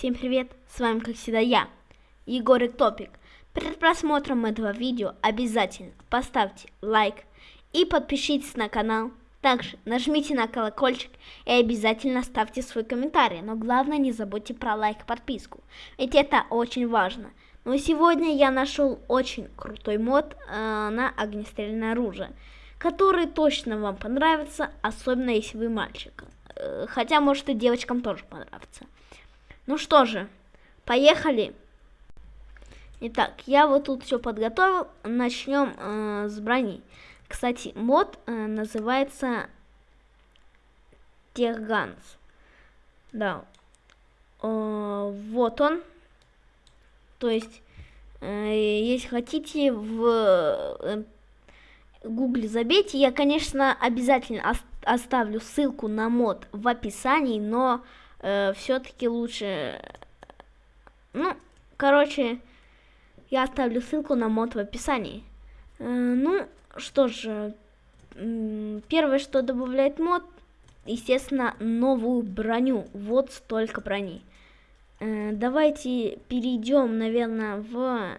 Всем привет, с вами как всегда я, Егорик Топик. Перед просмотром этого видео обязательно поставьте лайк и подпишитесь на канал. Также нажмите на колокольчик и обязательно ставьте свой комментарий. Но главное не забудьте про лайк и подписку, ведь это очень важно. Но сегодня я нашел очень крутой мод э, на огнестрельное оружие, который точно вам понравится, особенно если вы мальчик. Э, хотя, может, и девочкам тоже понравится. Ну что же, поехали. Итак, я вот тут все подготовил. Начнем э, с брони. Кстати, мод э, называется Техганс. Да. Э, вот он. То есть, э, если хотите, в э, гугле забейте. Я, конечно, обязательно оставлю ссылку на мод в описании, но э, все-таки лучше... Ну, короче, я оставлю ссылку на мод в описании. Э, ну, что же, первое, что добавляет мод, естественно, новую броню. Вот столько брони. Э, давайте перейдем, наверное, в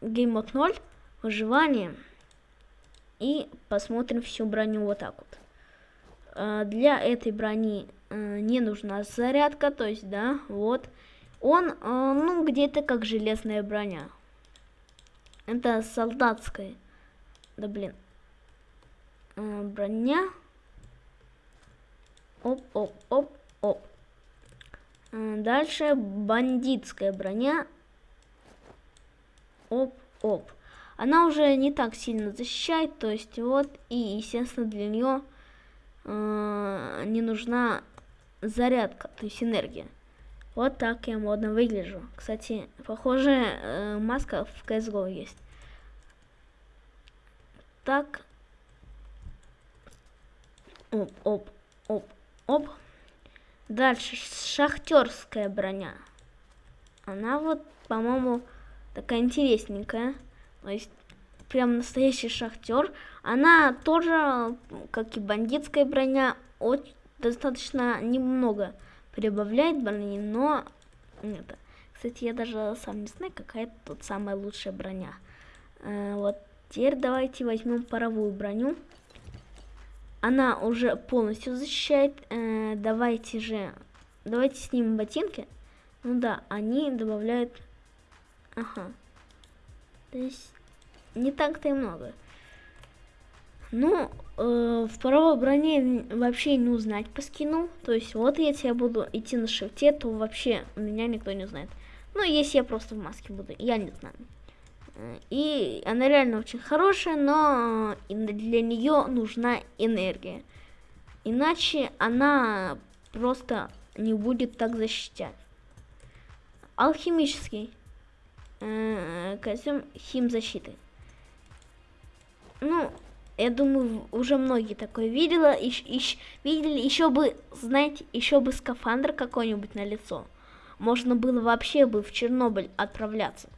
Mode 0, выживание, и посмотрим всю броню вот так вот. Э, для этой брони э, не нужна зарядка, то есть, да, вот. Он, э, ну, где-то как железная броня. Это солдатская. Да, блин. Броня. Оп, оп, оп, оп. Дальше бандитская броня. Оп, оп. Она уже не так сильно защищает, то есть вот, и, естественно, для нее э, не нужна зарядка, то есть энергия. Вот так я модно выгляжу. Кстати, похожая э, маска в CSGO есть. Так. Оп, оп, оп, оп. Дальше шахтерская броня. Она вот, по-моему, такая интересненькая. То есть прям настоящий шахтер. Она тоже, как и бандитская броня, очень, достаточно немного прибавляет брони, но это. Кстати, я даже сам не знаю, какая тут самая лучшая броня. Э, вот теперь давайте возьмем паровую броню. Она уже полностью защищает. Э, давайте же, давайте снимем ботинки. Ну да, они добавляют... Ага. То есть не так-то и много. Ну, э, в паровой броне вообще не узнать по скину. То есть вот если я буду идти на шифте, то вообще меня никто не знает. Ну, если я просто в маске буду, я не знаю. И она реально очень хорошая, но для нее нужна энергия. Иначе она просто не будет так защищать. Алхимический э, костюм химзащиты. Ну, я думаю, уже многие такое видела, ищ, ищ, видели, еще бы, знаете, еще бы скафандр какой-нибудь на лицо. Можно было вообще бы в Чернобыль отправляться.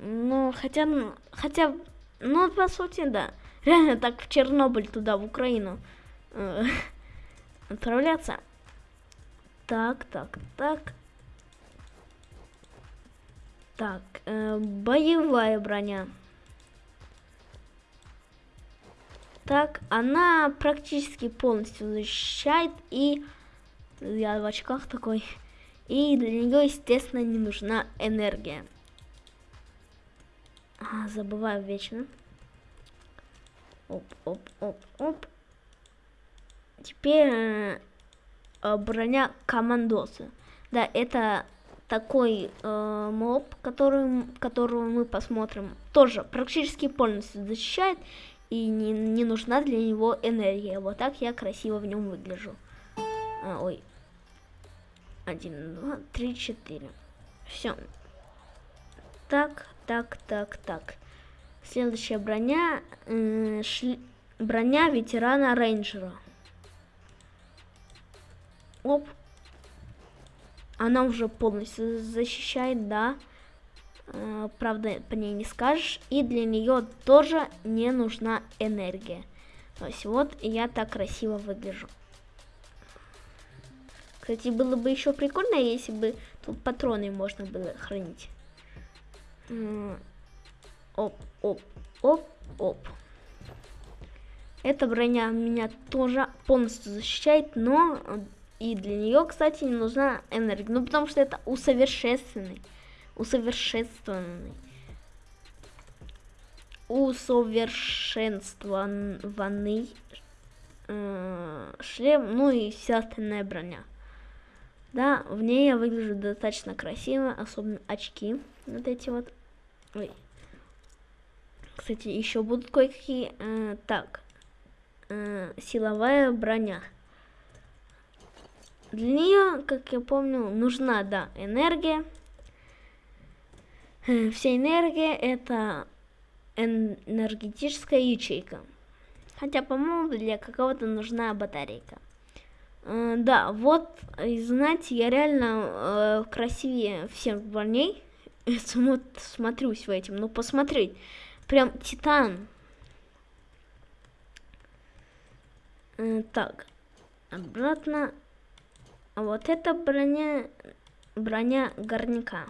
Ну, хотя, хотя, ну, по сути, да. Реально так в Чернобыль туда, в Украину э, отправляться. Так, так, так. Так, э, боевая броня. Так, она практически полностью защищает, и я в очках такой, и для нее, естественно, не нужна энергия. А, забываю вечно. Оп, оп, оп, оп. Теперь э, броня командоса. Да, это такой э, моб, который, которого мы посмотрим, тоже практически полностью защищает и не, не нужна для него энергия. Вот так я красиво в нем выгляжу. А, ой. Один, два, три, четыре. Все. Так, так, так, так. Следующая броня. Э, шли... Броня ветерана рейнджера. Оп. Она уже полностью защищает, да. Э, правда, по ней не скажешь. И для нее тоже не нужна энергия. То есть вот я так красиво выгляжу. Кстати, было бы еще прикольно, если бы тут патроны можно было хранить. Оп, оп, оп, оп. Эта броня меня тоже полностью защищает, но и для нее, кстати, не нужна энергия. Ну, потому что это усовершенствованный. Усовершенствованный. Усовершенствованный э, шлем, ну и вся остальная броня. Да, в ней я выгляжу достаточно красиво, особенно очки. Вот эти вот. Ой. Кстати, еще будут кое-какие. Э, так. Э, силовая броня. Для нее, как я помню, нужна, да, энергия. Э, вся энергия это энергетическая ячейка. Хотя, по-моему, для какого-то нужна батарейка. Э, да, вот, знаете, я реально э, красивее всех парней. Смотрюсь в этим, ну посмотреть. Прям титан. Э, так, обратно. А вот это броня, броня горняка.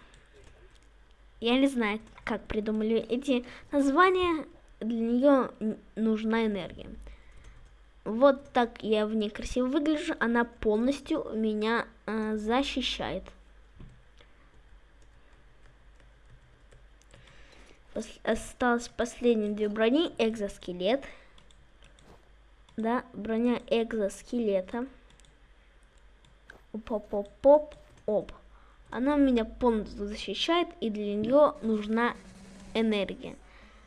Я не знаю, как придумали эти названия. Для нее нужна энергия. Вот так я в ней красиво выгляжу. Она полностью меня э, защищает. Пос осталось последние две брони. Экзоскелет. Да, броня экзоскелета. Оп-оп-оп-оп. Оп. Она меня полностью защищает, и для нее нужна энергия.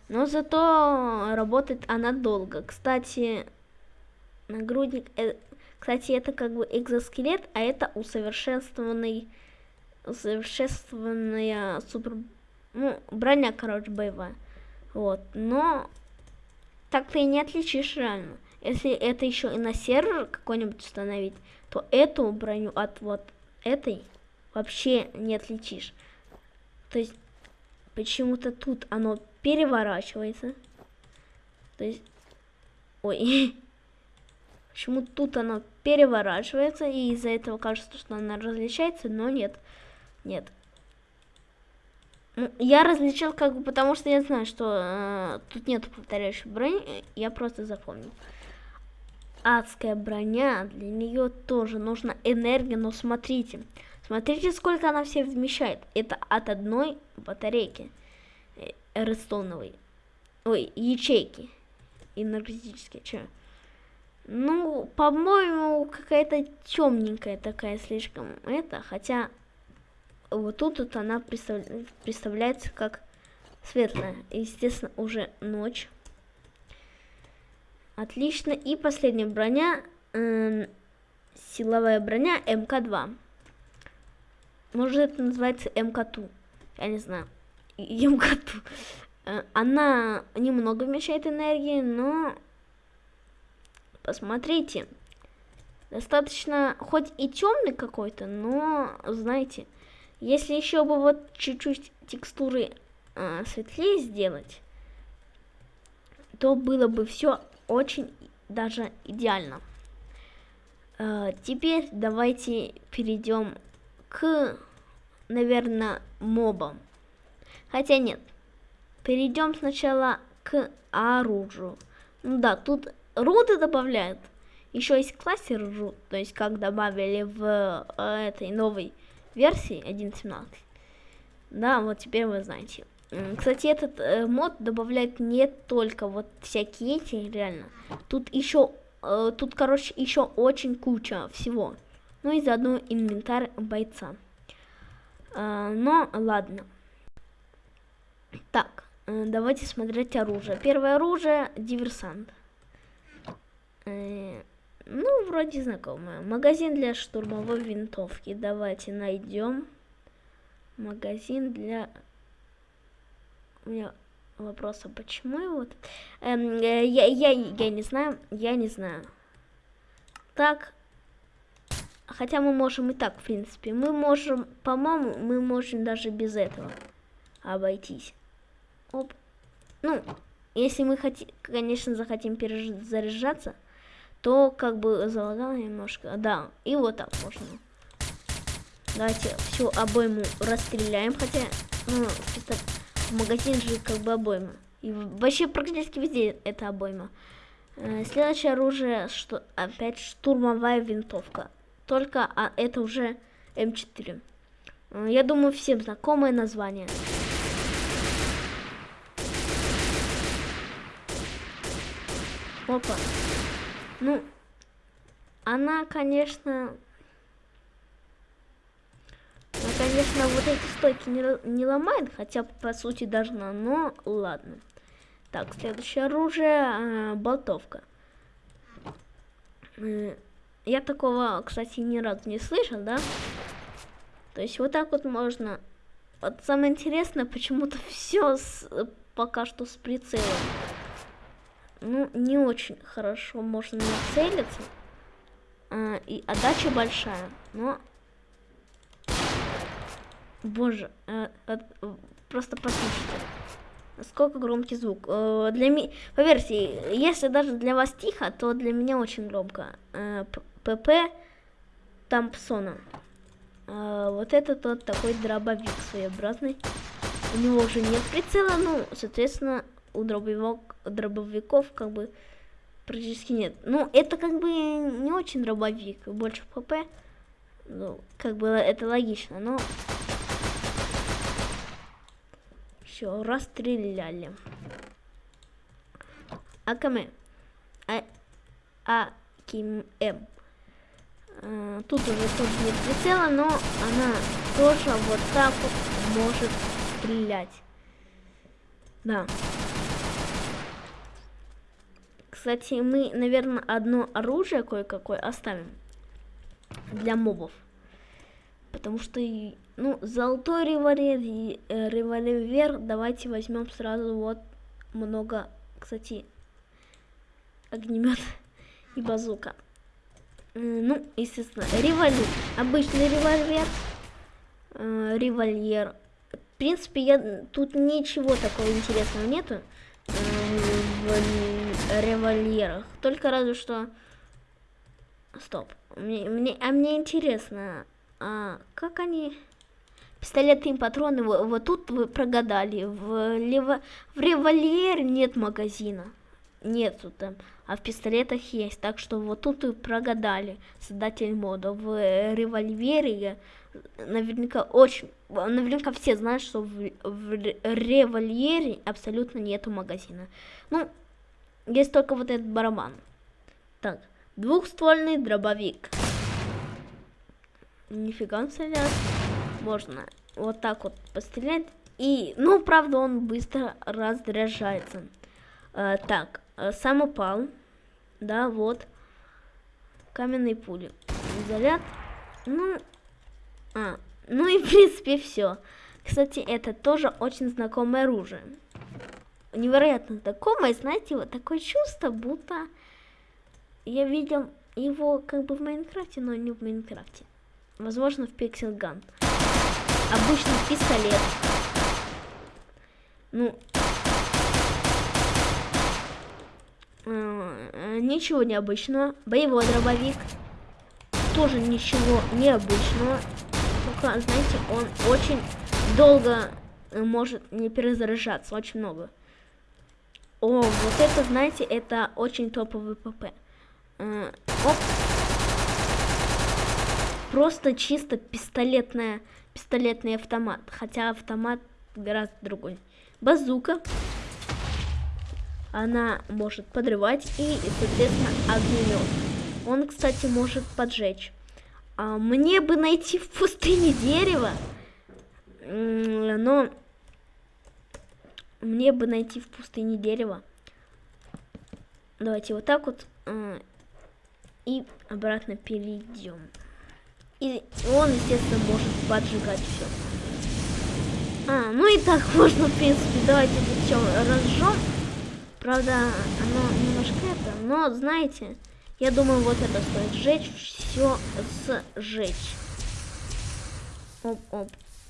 Но зато работает она долго. Кстати, нагрудник, э, кстати, это как бы экзоскелет, а это усовершенствованный, усовершенствованная супер, ну, броня, короче, боевая. Вот, но так ты и не отличишь реально. Если это еще и на сервер какой-нибудь установить, то эту броню от вот этой вообще не отличишь. То есть почему-то тут оно переворачивается. То есть, ой, почему тут оно переворачивается, и из-за этого кажется, что она различается, но нет, нет. Ну, я различил как бы потому, что я знаю, что э, тут нет повторяющей брони, я просто запомнил. Адская броня, для нее тоже нужна энергия, но смотрите, смотрите, сколько она все вмещает. Это от одной батарейки э, редстоуновой, ой, ячейки энергетические, что? Ну, по-моему, какая-то темненькая такая слишком это, хотя вот тут вот она представ... представляется как светлая. Естественно, уже ночь. Отлично. И последняя броня. Э, силовая броня МК-2. Может, это называется МК-2. Я не знаю. МК-2. Э, она немного вмещает энергии, но... Посмотрите. Достаточно, хоть и темный какой-то, но, знаете, если еще бы вот чуть-чуть текстуры э, светлее сделать, то было бы все очень даже идеально. Э, теперь давайте перейдем к, наверное, мобам. Хотя нет, перейдем сначала к оружию. Ну да, тут руды добавляют. Еще есть кластер руд, то есть как добавили в э, этой новой версии 1.17. Да, вот теперь вы знаете. Кстати, этот э, мод добавляет не только вот всякие эти, реально. Тут еще, э, тут, короче, еще очень куча всего. Ну и заодно инвентарь бойца. Э, но ладно. Так, э, давайте смотреть оружие. Первое оружие диверсант. Э, ну, вроде знакомое. Магазин для штурмовой винтовки. Давайте найдем. Магазин для... У меня вопрос, а почему его... Эм, э, я, я, я не знаю, я не знаю. Так. Хотя мы можем и так, в принципе. Мы можем, по-моему, мы можем даже без этого обойтись. Оп. Ну, если мы хотим, конечно, захотим перезаряжаться, то как бы залагало немножко. Да, и вот так можно. Давайте всю обойму расстреляем, хотя, ну, в магазин же как бы обойма. И вообще практически везде это обойма. Э, следующее оружие, что опять штурмовая винтовка. Только а, это уже М4. Э, я думаю, всем знакомое название. Опа. Ну, она, конечно... Она, конечно, вот эти стойки не, не ломает, хотя, по сути, должна, но ладно. Так, следующее оружие, э, болтовка. Э, я такого, кстати, ни разу не слышал, да? То есть вот так вот можно. Вот самое интересное, почему-то все пока что с прицелом. Ну, не очень хорошо можно нацелиться. А, и отдача большая, но... Боже, а, а, просто послушайте. Насколько громкий звук. Э, для ми... Поверьте, если даже для вас тихо, то для меня очень громко. Э, ПП Тампсона. Э, вот это тот такой дробовик своеобразный. У него уже нет прицела, ну, соответственно, у дробовик, дробовиков как бы практически нет. Ну, это как бы не очень дробовик, больше ПП. Ну, как бы это логично, но все, расстреляли. АКМ. А, АКМ. А, тут уже тоже нет прицела, но она тоже вот так вот может стрелять. Да. Кстати, мы, наверное, одно оружие кое-какое оставим для мобов. Потому что ну, золотой револьвер, э, револьвер, давайте возьмем сразу вот много, кстати, огнемет и базука. Ну, естественно, револьвер, обычный револьвер, э, револьвер. В принципе, я, тут ничего такого интересного нету э, в револьверах. Только разве что... Стоп. Мне, мне, а мне интересно, а как они... Пистолетные патроны, вот, вот тут вы прогадали. В, лево, в револьвере нет магазина. Нету там. А в пистолетах есть. Так что вот тут вы прогадали, создатель мода. В револьвере наверняка очень... Наверняка все знают, что в, в револьвере абсолютно нету магазина. Ну, есть только вот этот барабан. Так, двухствольный дробовик. Нифига стрелять можно вот так вот пострелять. И, ну, правда, он быстро разряжается. А, так, э, самопал. Да, вот. Каменные пули. Заряд. Ну, а, ну и, в принципе, все. Кстати, это тоже очень знакомое оружие. Невероятно знакомое, знаете, вот такое чувство, будто я видел его как бы в Майнкрафте, но не в Майнкрафте. Возможно, в Gun обычный пистолет. Ну, э, ничего необычного. Боевой дробовик. Тоже ничего необычного. Только, знаете, он очень долго может не перезаряжаться. Очень много. О, вот это, знаете, это очень топовый ПП. Э, оп. Просто чисто пистолетная пистолетный автомат, хотя автомат гораздо другой. Базука. Она может подрывать и, соответственно, огнемет. Он, кстати, может поджечь. А мне бы найти в пустыне дерево, но мне бы найти в пустыне дерево. Давайте вот так вот э, и обратно перейдем. И он, естественно, может поджигать все. А, ну и так можно, в принципе, давайте все разжем. Правда, оно немножко это, но, знаете, я думаю, вот это стоит сжечь, все сжечь. Оп, оп,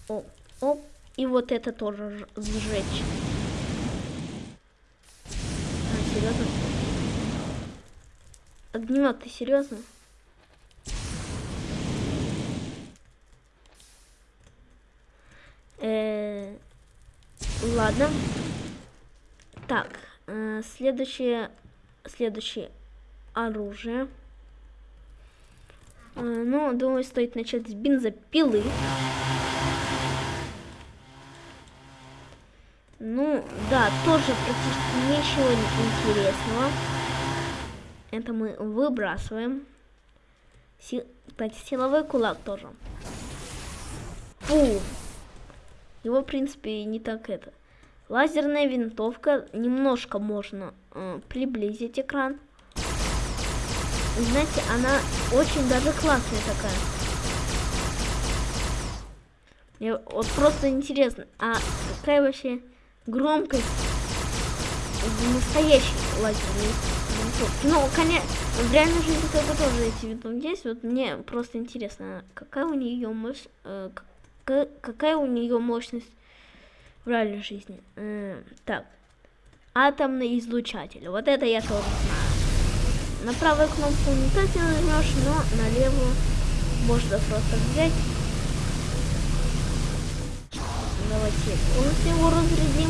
оп, оп. И вот это тоже сжечь. А, серьезно? Огнемет, ты серьезно? Э, ладно. Так, э, следующее, следующее оружие. Э, ну, думаю, стоит начать с бензопилы. Ну, да, тоже практически ничего интересного. Это мы выбрасываем. Си... Кстати, силовой кулак тоже. Фу. Его, в принципе, не так это. Лазерная винтовка. Немножко можно э, приблизить экран. Знаете, она очень даже классная такая. Мне вот просто интересно, а какая вообще громкость настоящей лазерной винтовки? Ну, конечно, в реальной жизни только тоже эти винтовки есть. Вот мне просто интересно, какая у нее мощь, э, какая у нее мощность в реальной жизни. Э, так, атомный излучатель. Вот это я тоже знаю. На правую кнопку никак не нажмешь, но на левую можно просто взять. Давайте полностью его разрядим.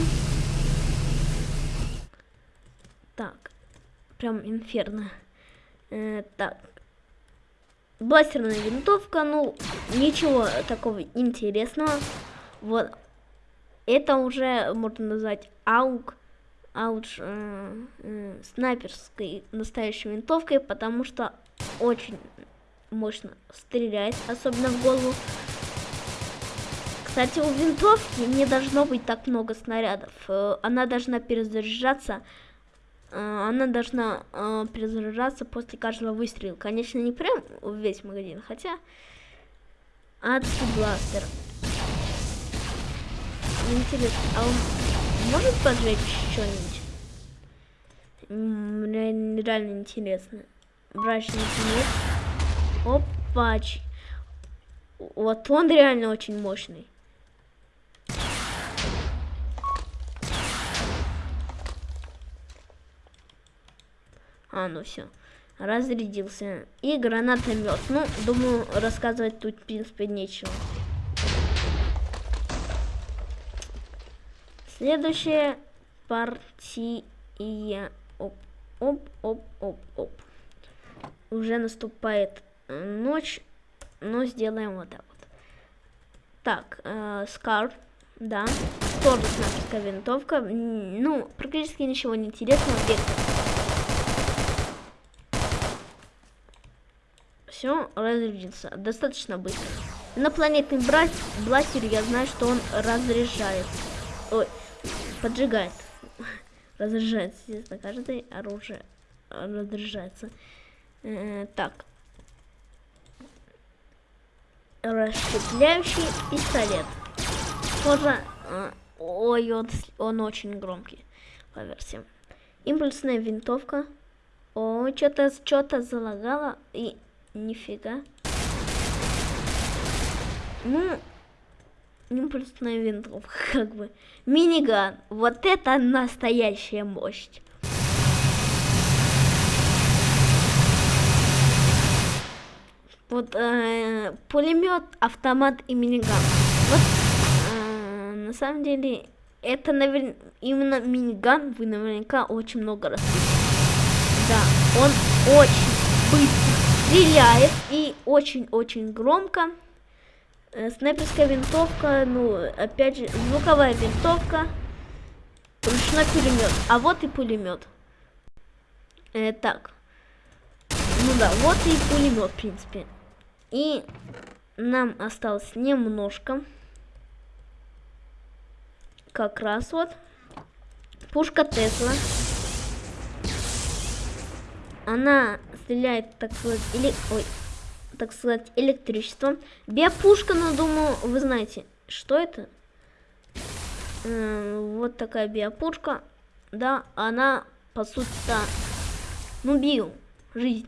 Так, прям инферно. Э, так, бластерная винтовка, ну, ничего такого интересного. Вот, это уже можно назвать аук а уж э, э, снайперской настоящей винтовкой, потому что очень мощно стреляет, особенно в голову. Кстати, у винтовки не должно быть так много снарядов. Э, она должна перезаряжаться. Э, она должна э, перезаряжаться после каждого выстрела. Конечно, не прям весь магазин, хотя... Адский бластер. Интересно, а он может поджечь что-нибудь? Реально, реально интересно. Брачный нет. Опач. Вот он реально очень мощный. А, ну все. Разрядился. И гранатомет. Ну, думаю, рассказывать тут, в принципе, нечего. Следующая партия. Оп, оп, оп, оп, оп. Уже наступает ночь, но сделаем вот так вот. Так, э, Скар, да, тоже снайперская винтовка. Ну, практически ничего не интересного. Все, разрядился. Достаточно быстро. Инопланетный бластер, я знаю, что он разряжает. Ой, поджигает. Разряжается, естественно, каждое оружие разряжается. Э, так. Расщепляющий пистолет. Тоже... Э, ой, он, он очень громкий по версии. Импульсная винтовка. О, что-то что-то залагало. И нифига. Ну, импульсная винтовка, как бы. Миниган. Вот это настоящая мощь. Вот э, пулемет, автомат и миниган. Вот э, на самом деле это наверное именно миниган вы наверняка очень много раз Да, он очень быстро стреляет и очень-очень громко. Э, снайперская винтовка, ну, опять же, звуковая винтовка, ручной пулемет. А вот и пулемет. Э, так. Ну да, вот и пулемет, в принципе. И нам осталось немножко. Как раз вот. Пушка Тесла. Она стреляет, так сказать, или... Ой, так сказать, электричеством. Биопушка, ну, думаю, вы знаете, что это? Э, вот такая биопушка. Да, она, по сути-то, ну, био, жизнь.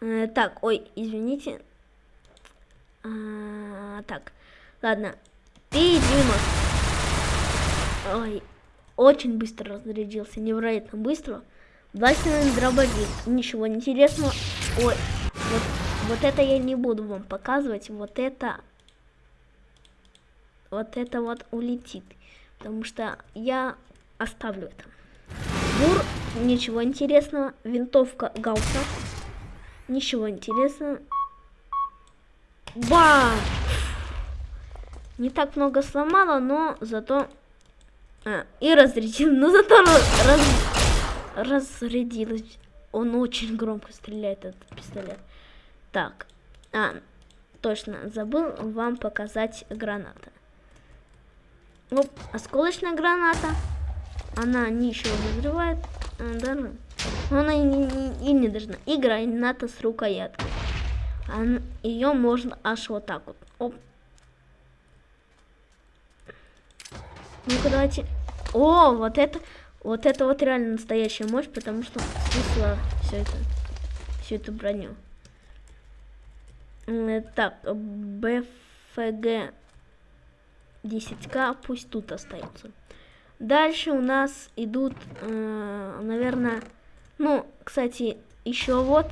Э, так, ой, извините. А, так, ладно. Ты, Дима. Ой, очень быстро разрядился, невероятно быстро. Бластинный дробовик. Ничего интересного. Ой, вот, вот это я не буду вам показывать. Вот это... вот это вот улетит. Потому что я оставлю это. Бур, ничего интересного. Винтовка Гаусса. Ничего интересного. Ба! Не так много сломала, но зато... А, и разрядил. Но зато раз... разрядилась. Он очень громко стреляет, этот пистолет. Так. А, точно, забыл вам показать граната. Оп, осколочная граната. Она ничего не взрывает. А, даже. Она и, и, и не должна. И граната с рукояткой. Ее можно аж вот так вот. Оп. Ну-ка давайте. О, вот это, вот это вот реально настоящая мощь, потому что снесла все это, всю эту броню. Так, БФГ 10к пусть тут остается. Дальше у нас идут, э, наверное, ну, кстати, еще вот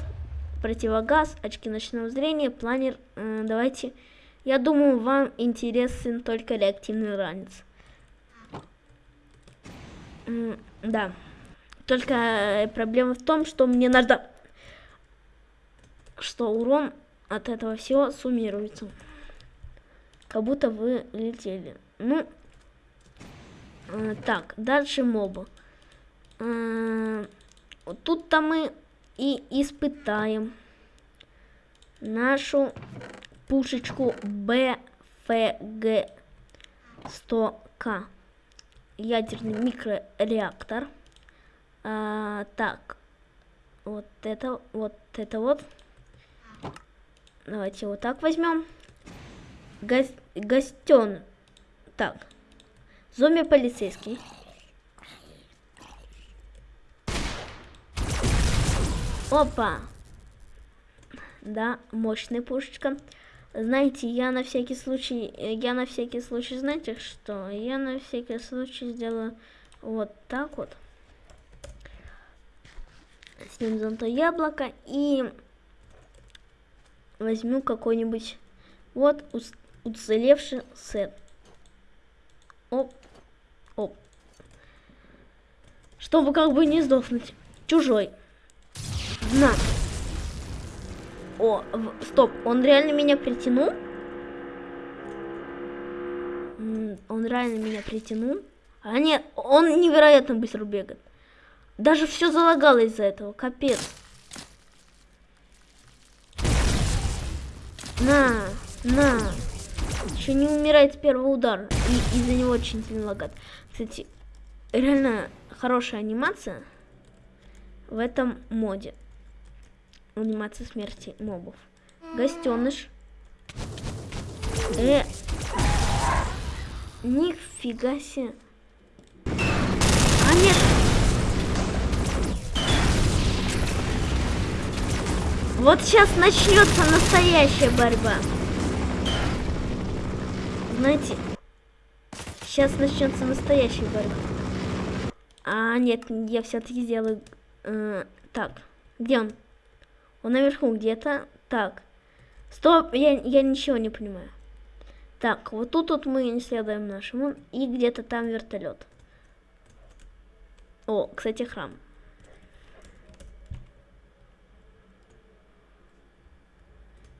противогаз, очки ночного зрения, планер. Э, давайте, я думаю, вам интересен только реактивный ранец. Э, да. Только проблема в том, что мне надо, что урон от этого всего суммируется как будто вы летели. Ну, э, так, дальше мобы. Э, Тут-то мы и испытаем нашу пушечку BFG 100К. Ядерный микрореактор. А, так, вот это, вот это вот. Давайте вот так возьмем. Гос гостен. Так. Зомби полицейский. Опа. Да, мощная пушечка. Знаете, я на всякий случай, я на всякий случай, знаете что? Я на всякий случай сделаю вот так вот. Снимем золотое яблоко и возьму какой-нибудь вот уцелевший сет. Оп, оп. Чтобы как бы не сдохнуть. Чужой. На. О, в, стоп, он реально меня притянул? Он реально меня притянул? А нет, он невероятно быстро бегает. Даже все залагало из-за этого, капец. На, на. Еще не умирает с первого удара. И из-за него очень сильно лагает. Кстати, реально хорошая анимация в этом моде. Анимация смерти мобов. Гостеныш. Э. Нифига себе. А нет. Вот сейчас начнется настоящая борьба знаете, сейчас начнется настоящая борьба. А, нет, я все-таки сделаю... Э, так, где он? Он наверху где-то. Так. Стоп, я, я ничего не понимаю. Так, вот тут вот мы не следуем нашему. И где-то там вертолет. О, кстати, храм.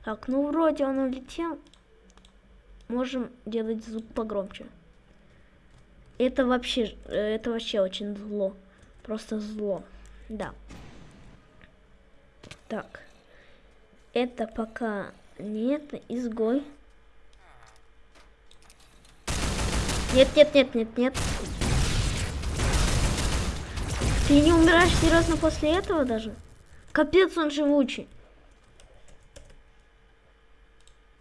Так, ну вроде он улетел можем делать звук погромче. Это вообще, это вообще очень зло. Просто зло. Да. Так. Это пока нет, изгой. Нет, нет, нет, нет, нет. Ты не умираешь серьезно после этого даже? Капец, он живучий.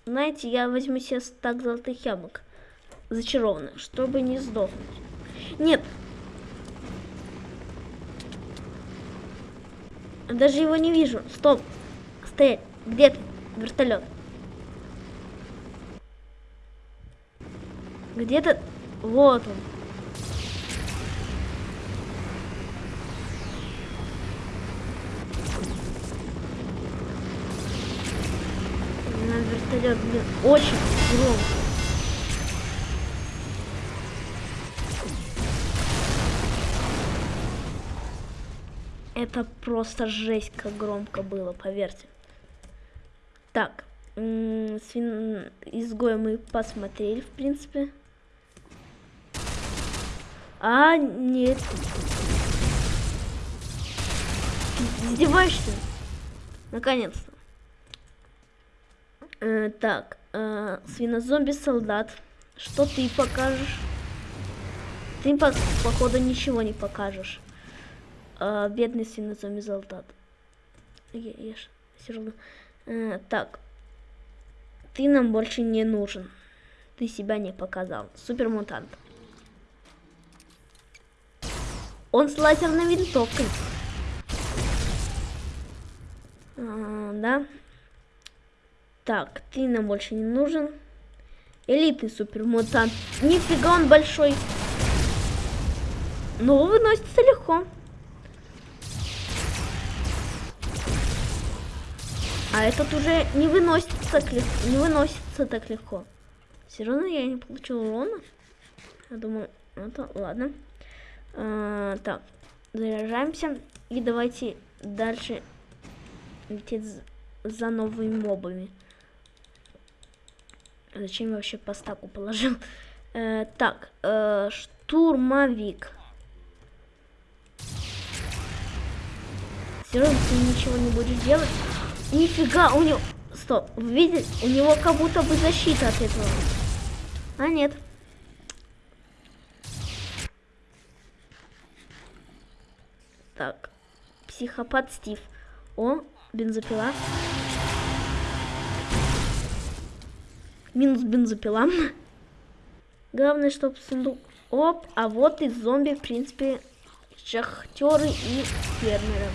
Знаете, я возьму себе стак золотых яблок. Зачарованных, чтобы не сдохнуть. Нет. Даже его не вижу. Стоп. Стоять. Где ты? Вертолет. Где-то... Вот он. вертолет, блин, очень громко. Это просто жесть, как громко было, поверьте. Так, свин... изгоя мы посмотрели, в принципе. А, нет. Издеваешься? Наконец-то. Э, так, э, свинозомби-солдат. Что ты покажешь? Ты, по походу, ничего не покажешь. Э, бедный свинозомби-солдат. Я, я все равно... Э, так. Ты нам больше не нужен. Ты себя не показал. Супермутант. Он с лазерной винтовкой. А, да. Так, ты нам больше не нужен. Элитный супермутант. Нифига он большой. Но выносится легко. А этот уже не выносится так легко. Не выносится так легко. Все равно я не получил урона. Я думаю, это ладно. А, так, заряжаемся. И давайте дальше лететь за новыми мобами. Зачем я вообще по стаку положил? Э, так, э, штурмовик. Серьезно, ты ничего не будешь делать? Нифига, у него... Стоп, видите? У него как будто бы защита от этого. А нет. Так, психопат Стив. О, бензопила. Минус бензопила. Главное, чтобы сундук... Оп, а вот и зомби, в принципе, шахтеры и фермеры.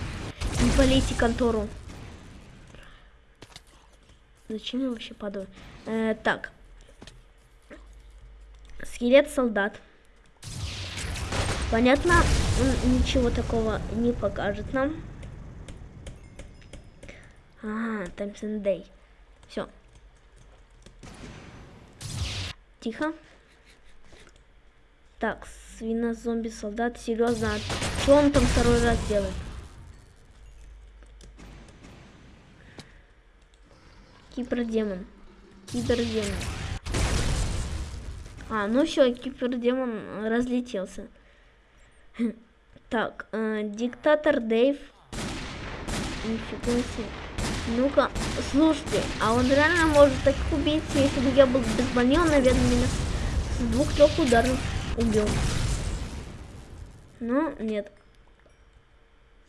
Не полейте контору. Зачем я вообще падаю? Э, так. Скелет-солдат. Понятно, он ничего такого не покажет нам. Ага, Таймсон Дэй. Все. Тихо. Так, свино-зомби-солдат, серьезно, а что он там второй раз делает? Кибердемон. Кибердемон. А, ну все, кибердемон разлетелся. Так, э, диктатор Дэйв. Нифига себе. Ну-ка, слушайте, а он реально может так убить, если бы я был без брони, он, наверное, меня с двух-трех ударов убил. Ну, нет.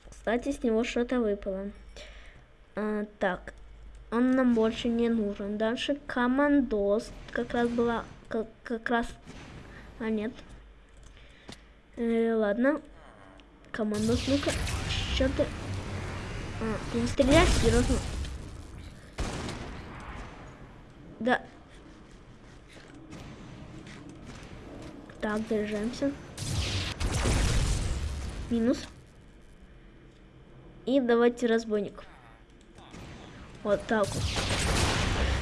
Кстати, с него что-то выпало. А, так, он нам больше не нужен. Дальше командос. Как раз была... Как, как раз... А, нет. Э, ладно. Командос, ну-ка. Что ты... А, ты не стреляешь, серьезно? Да. Так, заряжаемся. Минус. И давайте разбойник. Вот так вот.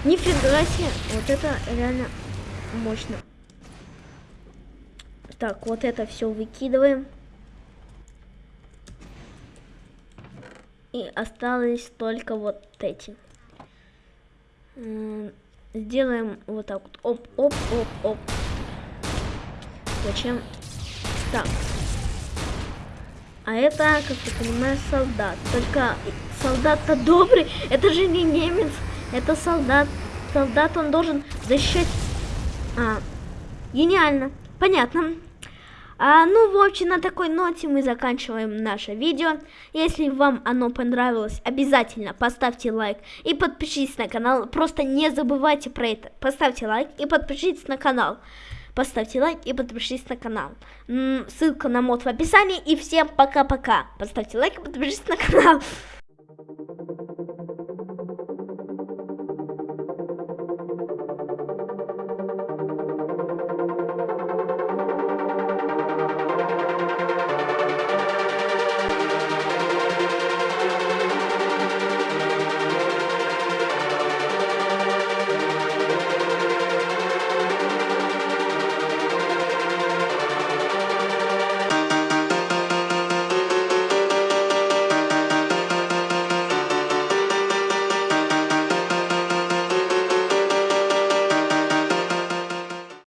Нифига себе. Вот это реально мощно. Так, вот это все выкидываем. И осталось только вот эти. Сделаем вот так вот. Оп, оп, оп, оп. Зачем? Так. А это, как я понимаю, солдат. Только солдат-то добрый. Это же не немец. Это солдат. Солдат, он должен защищать... А, гениально. Понятно. А, ну, в общем, на такой ноте мы заканчиваем наше видео. Если вам оно понравилось, обязательно поставьте лайк и подпишитесь на канал. Просто не забывайте про это. Поставьте лайк и подпишитесь на канал. Поставьте лайк и подпишитесь на канал. Ссылка на мод в описании. И всем пока-пока. Поставьте лайк и подпишитесь на канал.